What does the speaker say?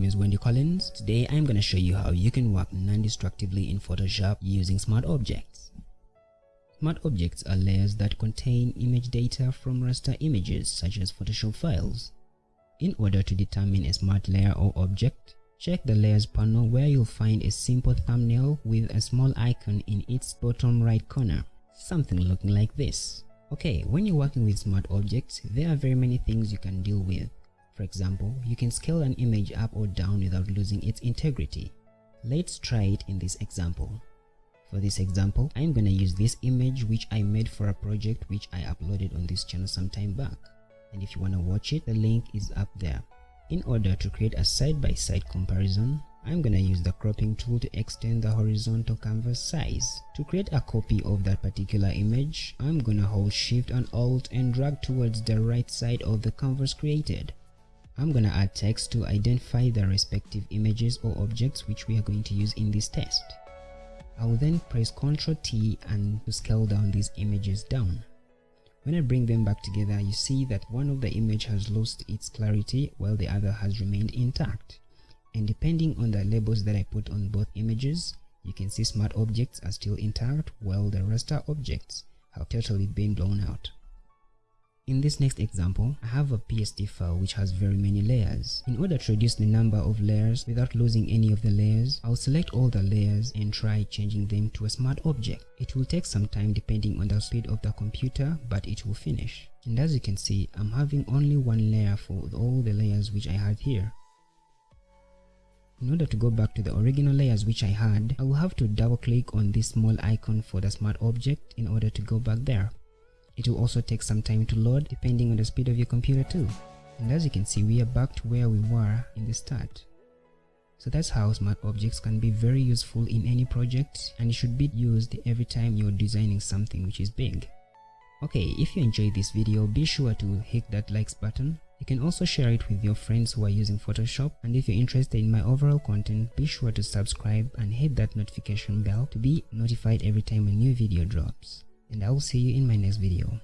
Wendy Collins. Today I'm going to show you how you can work non-destructively in Photoshop using Smart Objects. Smart Objects are layers that contain image data from raster images such as Photoshop files. In order to determine a smart layer or object, check the layers panel where you'll find a simple thumbnail with a small icon in its bottom right corner, something looking like this. Okay, when you're working with smart objects, there are very many things you can deal with. For example, you can scale an image up or down without losing its integrity. Let's try it in this example. For this example, I'm gonna use this image which I made for a project which I uploaded on this channel some time back. And if you wanna watch it, the link is up there. In order to create a side-by-side -side comparison, I'm gonna use the cropping tool to extend the horizontal canvas size. To create a copy of that particular image, I'm gonna hold shift and alt and drag towards the right side of the canvas created. I'm gonna add text to identify the respective images or objects which we are going to use in this test. I will then press Ctrl T and to scale down these images down. When I bring them back together, you see that one of the image has lost its clarity while the other has remained intact. And depending on the labels that I put on both images, you can see smart objects are still intact while the raster objects have totally been blown out. In this next example, I have a PSD file which has very many layers. In order to reduce the number of layers without losing any of the layers, I'll select all the layers and try changing them to a smart object. It will take some time depending on the speed of the computer, but it will finish. And as you can see, I'm having only one layer for all the layers which I had here. In order to go back to the original layers which I had, I will have to double click on this small icon for the smart object in order to go back there. It will also take some time to load depending on the speed of your computer too. And as you can see, we are back to where we were in the start. So that's how smart objects can be very useful in any project and it should be used every time you're designing something which is big. Okay, if you enjoyed this video, be sure to hit that likes button. You can also share it with your friends who are using Photoshop and if you're interested in my overall content, be sure to subscribe and hit that notification bell to be notified every time a new video drops and I will see you in my next video.